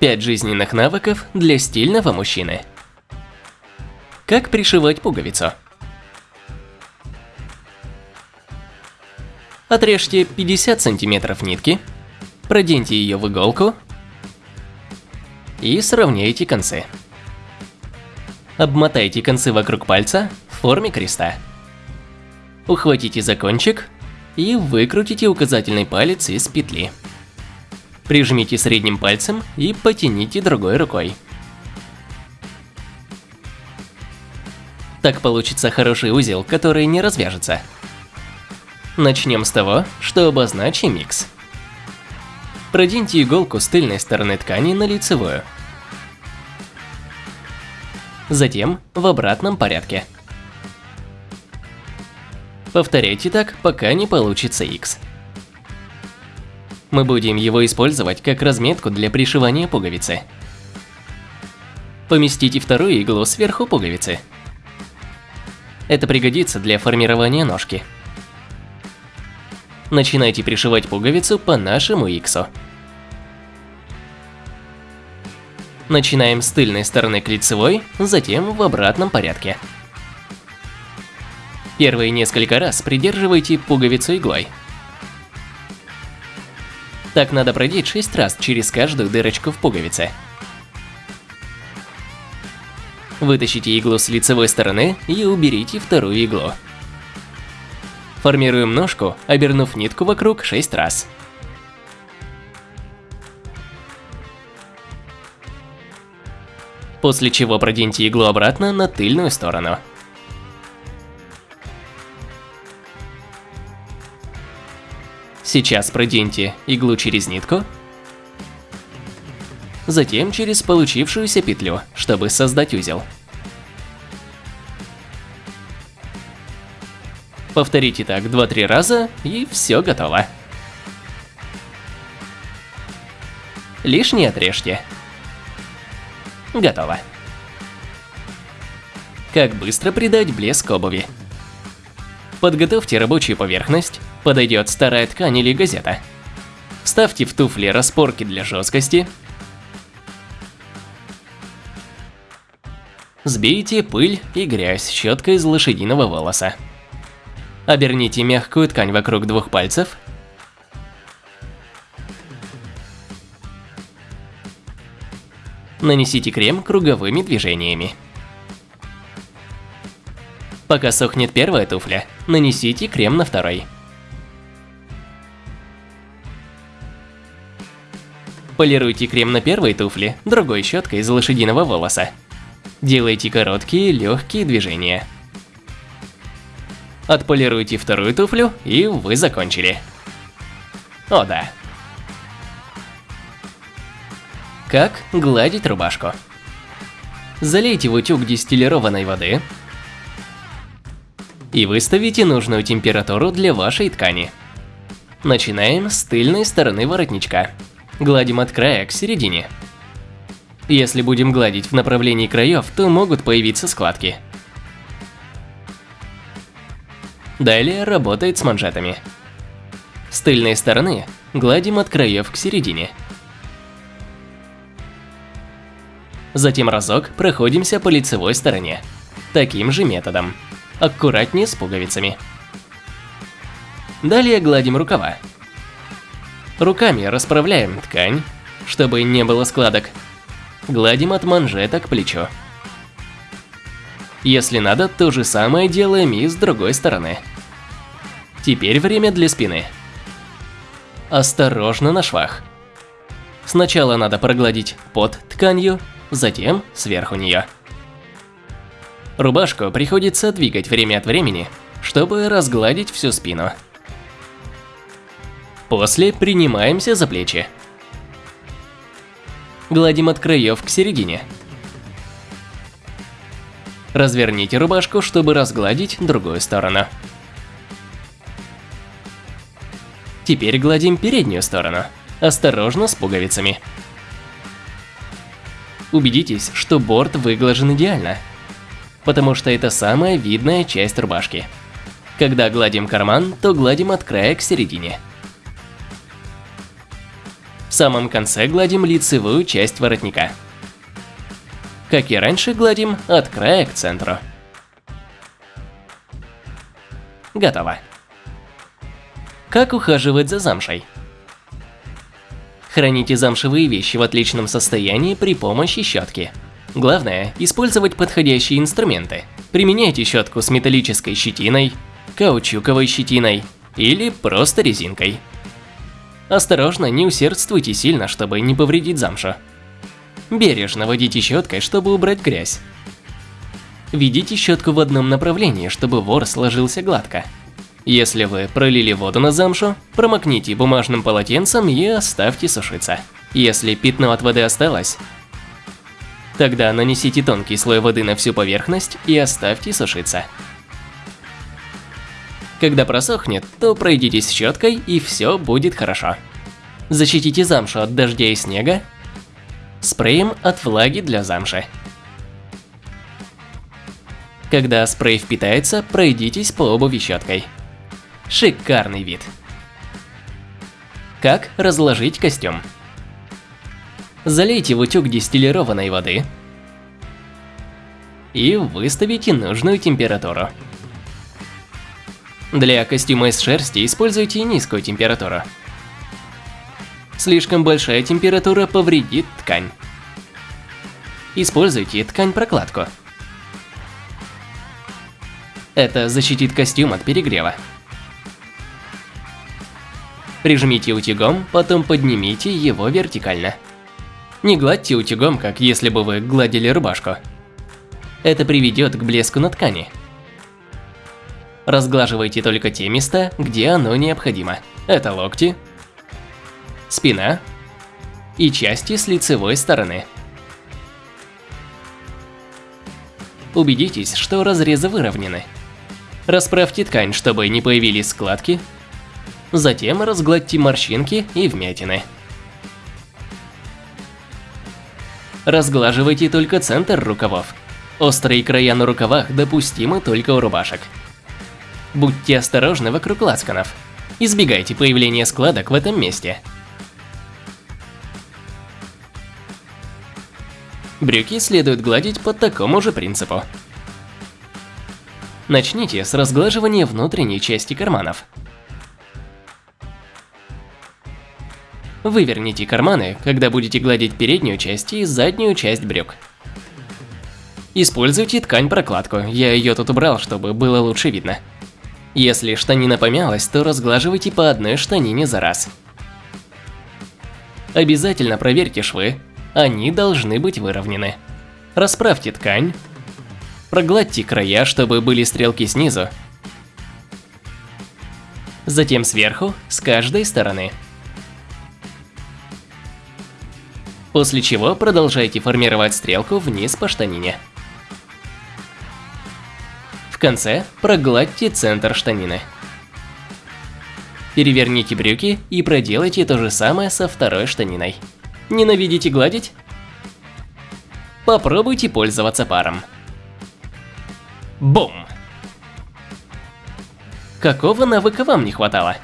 5 жизненных навыков для стильного мужчины. Как пришивать пуговицу? Отрежьте 50 сантиметров нитки, проденьте ее в иголку и сравняйте концы. Обмотайте концы вокруг пальца в форме креста. Ухватите за кончик и выкрутите указательный палец из петли. Прижмите средним пальцем и потяните другой рукой. Так получится хороший узел, который не развяжется. Начнем с того, что обозначим микс. Проденьте иголку с тыльной стороны ткани на лицевую. Затем в обратном порядке. Повторяйте так, пока не получится X. Мы будем его использовать как разметку для пришивания пуговицы. Поместите вторую иглу сверху пуговицы. Это пригодится для формирования ножки. Начинайте пришивать пуговицу по нашему иксу. Начинаем с тыльной стороны к лицевой, затем в обратном порядке. Первые несколько раз придерживайте пуговицу иглой. Так надо продеть 6 раз через каждую дырочку в пуговице. Вытащите иглу с лицевой стороны и уберите вторую иглу. Формируем ножку, обернув нитку вокруг 6 раз. После чего проденьте иглу обратно на тыльную сторону. Сейчас проденьте иглу через нитку, затем через получившуюся петлю, чтобы создать узел. Повторите так 2-3 раза и все готово. Лишнее отрежьте. Готово. Как быстро придать блеск обуви? Подготовьте рабочую поверхность, подойдет старая ткань или газета. Вставьте в туфли распорки для жесткости. Сбейте пыль и грязь щеткой из лошадиного волоса. Оберните мягкую ткань вокруг двух пальцев. Нанесите крем круговыми движениями. Пока сохнет первая туфля, нанесите крем на второй. Полируйте крем на первой туфле другой щеткой из лошадиного волоса. Делайте короткие, легкие движения. Отполируйте вторую туфлю, и вы закончили. О да. Как гладить рубашку? Залейте в утюг дистиллированной воды, и выставите нужную температуру для вашей ткани. Начинаем с тыльной стороны воротничка. Гладим от края к середине. Если будем гладить в направлении краев, то могут появиться складки. Далее работает с манжетами. С тыльной стороны гладим от краев к середине. Затем разок проходимся по лицевой стороне. Таким же методом аккуратнее с пуговицами. Далее гладим рукава. Руками расправляем ткань, чтобы не было складок. Гладим от манжета к плечу. Если надо, то же самое делаем и с другой стороны. Теперь время для спины. Осторожно на швах. Сначала надо прогладить под тканью, затем сверху нее. Рубашку приходится двигать время от времени, чтобы разгладить всю спину. После принимаемся за плечи. Гладим от краев к середине. Разверните рубашку, чтобы разгладить другую сторону. Теперь гладим переднюю сторону, осторожно с пуговицами. Убедитесь, что борт выглажен идеально потому что это самая видная часть рубашки. Когда гладим карман, то гладим от края к середине. Самом конце гладим лицевую часть воротника. Как и раньше, гладим от края к центру. Готово. Как ухаживать за замшей? Храните замшевые вещи в отличном состоянии при помощи щетки. Главное – использовать подходящие инструменты. Применяйте щетку с металлической щетиной, каучуковой щетиной или просто резинкой. Осторожно, не усердствуйте сильно, чтобы не повредить замшу. Бережно водите щеткой, чтобы убрать грязь. Ведите щетку в одном направлении, чтобы вор сложился гладко. Если вы пролили воду на замшу, промокните бумажным полотенцем и оставьте сушиться. Если пятно от воды осталось, тогда нанесите тонкий слой воды на всю поверхность и оставьте сушиться. Когда просохнет, то пройдитесь щеткой и все будет хорошо. Защитите замшу от дождя и снега спреем от влаги для замши. Когда спрей впитается, пройдитесь по обуви щеткой. Шикарный вид. Как разложить костюм? Залейте в утюг дистиллированной воды и выставите нужную температуру. Для костюма из шерсти используйте низкую температуру. Слишком большая температура повредит ткань. Используйте ткань-прокладку. Это защитит костюм от перегрева. Прижмите утюгом, потом поднимите его вертикально. Не гладьте утюгом, как если бы вы гладили рубашку. Это приведет к блеску на ткани. Разглаживайте только те места, где оно необходимо. Это локти, спина и части с лицевой стороны. Убедитесь, что разрезы выровнены. Расправьте ткань, чтобы не появились складки. Затем разгладьте морщинки и вмятины. Разглаживайте только центр рукавов. Острые края на рукавах допустимы только у рубашек. Будьте осторожны вокруг лацканов. Избегайте появления складок в этом месте. Брюки следует гладить по такому же принципу. Начните с разглаживания внутренней части карманов. Выверните карманы, когда будете гладить переднюю часть и заднюю часть брюк. Используйте ткань-прокладку, я ее тут убрал, чтобы было лучше видно. Если штанина помялась, то разглаживайте по одной штанине за раз. Обязательно проверьте швы, они должны быть выровнены. Расправьте ткань, прогладьте края, чтобы были стрелки снизу, затем сверху, с каждой стороны. После чего продолжайте формировать стрелку вниз по штанине. В конце прогладьте центр штанины. Переверните брюки и проделайте то же самое со второй штаниной. Ненавидите гладить? Попробуйте пользоваться паром. Бум! Какого навыка вам не хватало?